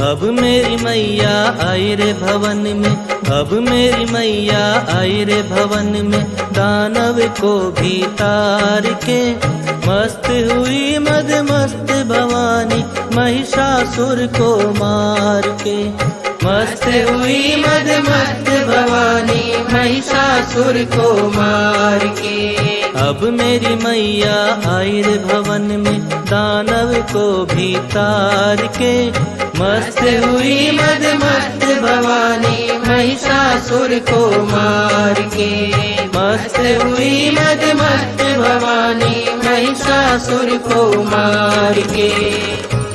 अब मेरी मैया आई रे भवन में, अब मेरी मैया आई रे भवन में। दानव को भी तार के मस्त हुई मद मस्त भवानी, महिषासुर को मार के। मस्त हुई मद मस्त भवानी, महिषासुर को मार के। अब मेरी मैया आई रे भवन में, दानव को भी तार के मस्त हुई मद मस्त भवानी महिषासुर को मार के। मस्त हुई मद मस्त भवानी महिषासुर को मार के